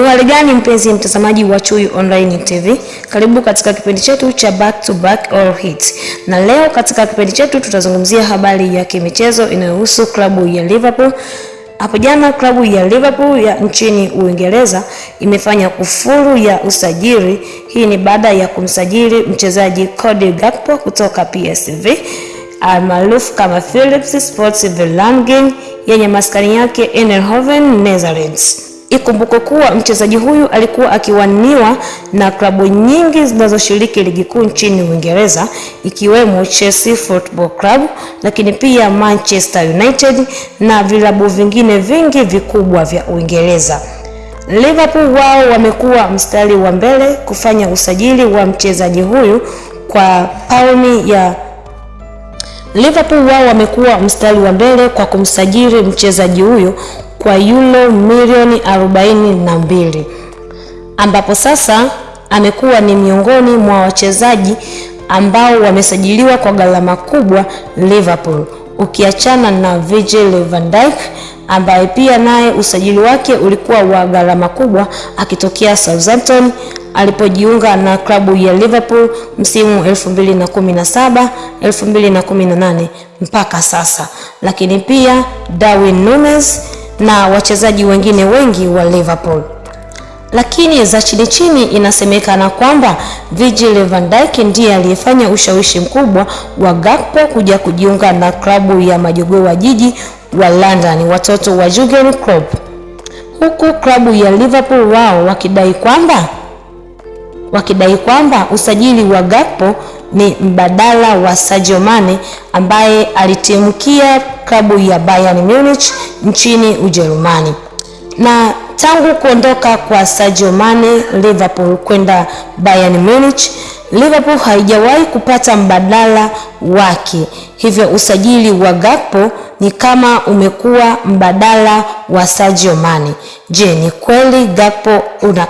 Uhali gani mpenzi mtazamaji wa Chui Online TV, karibu katika kipindi chetu cha back to back all hits, na leo katika kipindi chetu tutazungumzia habari ya kimichezo inayohusu klabu ya Liverpool. Hapo jana klabu ya Liverpool ya nchini Uingereza imefanya kufuru ya usajili. Hii ni baada ya kumsajili mchezaji Cody Gakpo kutoka PSV almaarufu kama Philips Sports Verlangen yenye maskani yake Eindhoven, Netherlands. Ikumbukwe kuwa mchezaji huyu alikuwa akiwaniwa na klabu nyingi zinazoshiriki ligi kuu nchini Uingereza ikiwemo Chelsea Football Club, lakini pia Manchester United na vilabu vingine vingi vikubwa vya Uingereza. Liverpool wao wamekuwa mstari wa mbele kufanya usajili wa mchezaji huyu kwa pauni ya Liverpool wao wamekuwa mstari wa mbele kwa kumsajili mchezaji huyo kwa yulo milioni 42 ambapo sasa amekuwa ni miongoni mwa wachezaji ambao wamesajiliwa kwa gharama kubwa Liverpool, ukiachana na Virgil van Dijk ambaye pia naye usajili wake ulikuwa wa gharama kubwa akitokea Southampton alipojiunga na klabu ya Liverpool msimu 2017 2018 mpaka sasa, lakini pia Darwin Nunes na wachezaji wengine wengi wa Liverpool. Lakini za chini chini inasemekana kwamba Virgil van Dijk ndiye aliyefanya ushawishi mkubwa wa Gakpo kuja kujiunga na klabu ya majogoo wa jiji wa London, watoto wa Jurgen Klopp, huku klabu ya Liverpool wao wakidai kwamba wakidai kwamba usajili wa Gakpo ni mbadala wa Sadio Mane ambaye alitimkia klabu ya Bayern Munich nchini Ujerumani. Na tangu kuondoka kwa Sadio Mane Liverpool kwenda Bayern Munich, Liverpool haijawahi kupata mbadala wake, hivyo usajili wa Gakpo ni kama umekuwa mbadala wa Sadio Mane. Je, ni kweli Gakpo una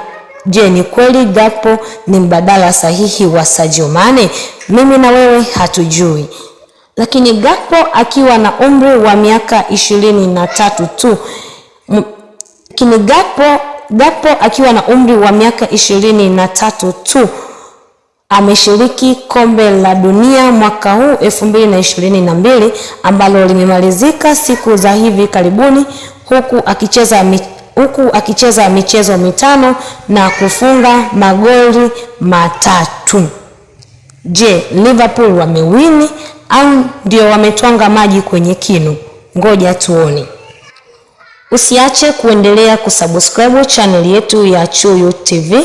Je, ni kweli Gakpo ni mbadala sahihi wa Sadio Mane? Mimi na wewe hatujui. Lakini Gakpo akiwa na umri wa miaka ishirini na tatu tu lakini Gakpo, Gakpo akiwa na umri wa miaka ishirini na tatu tu ameshiriki kombe la dunia mwaka huu 2022 ambalo limemalizika siku za hivi karibuni huku akicheza huku akicheza michezo mitano na kufunga magoli matatu. Je, Liverpool wamewini au ndio wametwanga maji kwenye kinu? Ngoja tuone. Usiache kuendelea kusubscribe chaneli yetu ya Chuyu TV